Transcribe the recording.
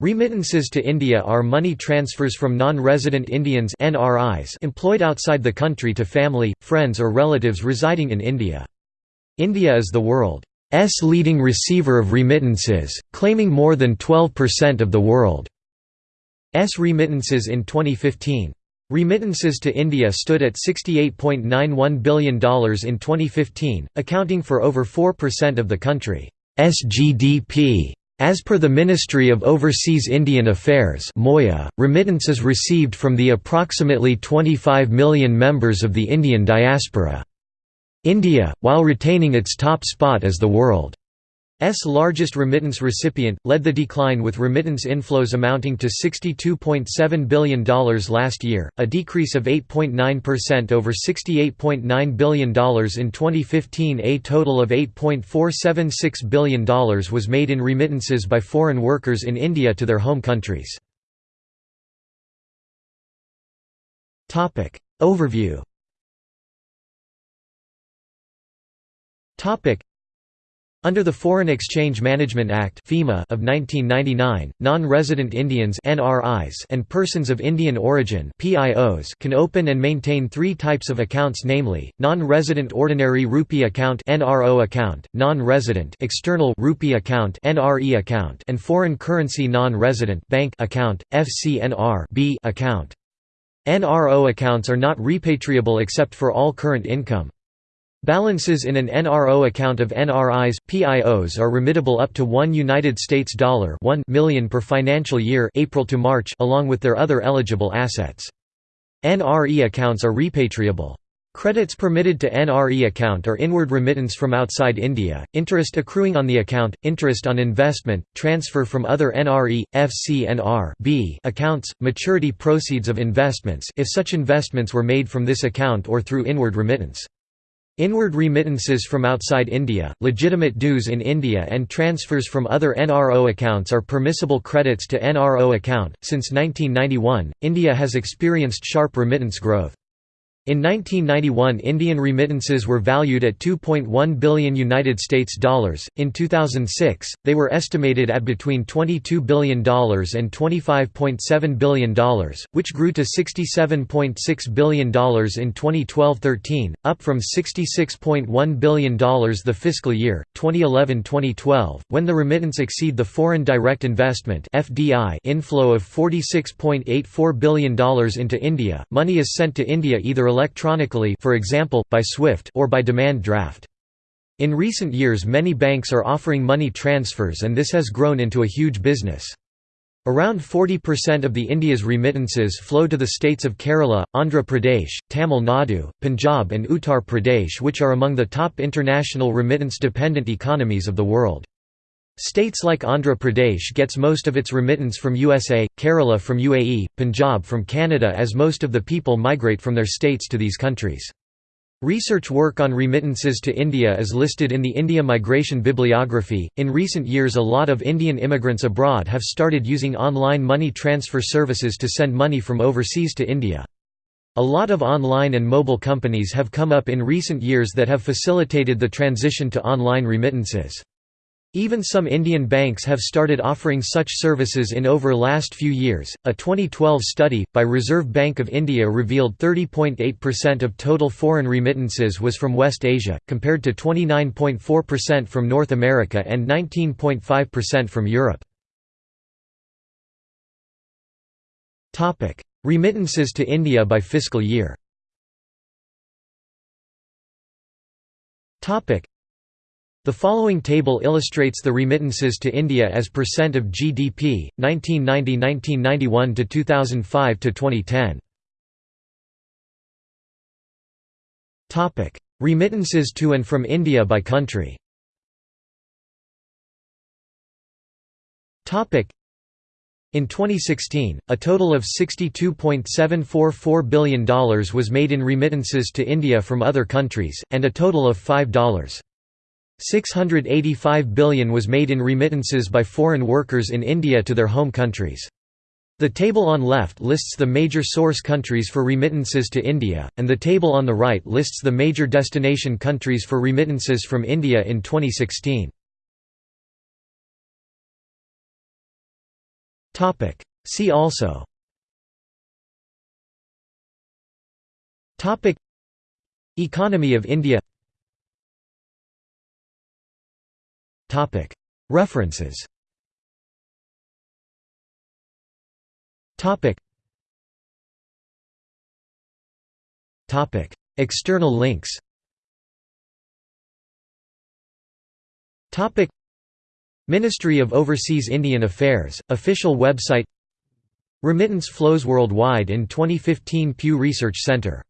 Remittances to India are money transfers from non-resident Indians NRIs employed outside the country to family, friends or relatives residing in India. India is the world's leading receiver of remittances, claiming more than 12% of the world's remittances in 2015. Remittances to India stood at $68.91 billion in 2015, accounting for over 4% of the country's GDP. As per the Ministry of Overseas Indian Affairs remittances received from the approximately 25 million members of the Indian diaspora. India, while retaining its top spot as the world S largest remittance recipient, led the decline with remittance inflows amounting to $62.7 billion last year, a decrease of 8.9% over $68.9 billion in 2015 A total of $8.476 billion was made in remittances by foreign workers in India to their home countries. Overview under the Foreign Exchange Management Act of 1999, non-resident Indians and persons of Indian origin can open and maintain three types of accounts namely, non-resident ordinary rupee account (NRO account), non-resident external rupee account (NRE account), and foreign currency non-resident bank account (FCNR) account. NRO accounts are not repatriable except for all current income. Balances in an NRO account of NRIs, PIOs are remittable up to 1 United States dollar 1 million per financial year April to March along with their other eligible assets. NRE accounts are repatriable. Credits permitted to NRE account are inward remittance from outside India, interest accruing on the account, interest on investment, transfer from other NRE, FCNR B accounts, maturity proceeds of investments if such investments were made from this account or through inward remittance. Inward remittances from outside India, legitimate dues in India and transfers from other NRO accounts are permissible credits to NRO account. Since 1991, India has experienced sharp remittance growth. In 1991 Indian remittances were valued at 2.1 billion United States dollars. In 2006, they were estimated at between $22 billion and $25.7 billion, which grew to $67.6 billion in 2012-13, up from $66.1 billion the fiscal year 2011-2012, when the remittance exceed the foreign direct investment (FDI) inflow of $46.84 billion into India. Money is sent to India either electronically for example, by SWIFT or by demand draft. In recent years many banks are offering money transfers and this has grown into a huge business. Around 40% of the India's remittances flow to the states of Kerala, Andhra Pradesh, Tamil Nadu, Punjab and Uttar Pradesh which are among the top international remittance-dependent economies of the world. States like Andhra Pradesh gets most of its remittance from USA, Kerala from UAE, Punjab from Canada as most of the people migrate from their states to these countries. Research work on remittances to India is listed in the India Migration Bibliography. In recent years, a lot of Indian immigrants abroad have started using online money transfer services to send money from overseas to India. A lot of online and mobile companies have come up in recent years that have facilitated the transition to online remittances. Even some Indian banks have started offering such services in over last few years. A 2012 study by Reserve Bank of India revealed 30.8% of total foreign remittances was from West Asia, compared to 29.4% from North America and 19.5% from Europe. Topic: Remittances to India by fiscal year. Topic: the following table illustrates the remittances to India as percent of GDP, 1990–1991 to 2005–2010. Topic: Remittances to and from India by country. Topic: In 2016, a total of $62.744 billion was made in remittances to India from other countries, and a total of $5. 685 billion was made in remittances by foreign workers in India to their home countries. The table on left lists the major source countries for remittances to India, and the table on the right lists the major destination countries for remittances from India in 2016. See also Economy of India References. External links. Ministry of Overseas Indian Affairs, official website. Remittance flows worldwide in 2015 Pew Research Center